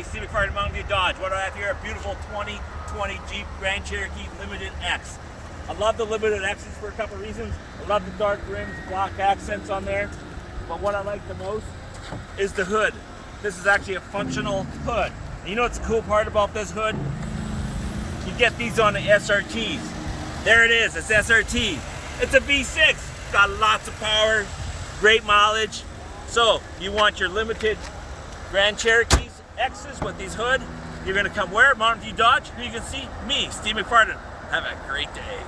Hey, Steve McFarland, Mountain View Dodge. What do I have here? A beautiful 2020 Jeep Grand Cherokee Limited X. I love the Limited X's for a couple reasons. I love the dark rims, black accents on there. But what I like the most is the hood. This is actually a functional hood. And you know what's the cool part about this hood? You get these on the SRTs. There it is, it's SRT. It's a V6, got lots of power, great mileage. So, you want your limited Grand Cherokees, X's with these hood, you're gonna come where? Mountain View Dodge. Here you can see me, Steve McFarland. Have a great day.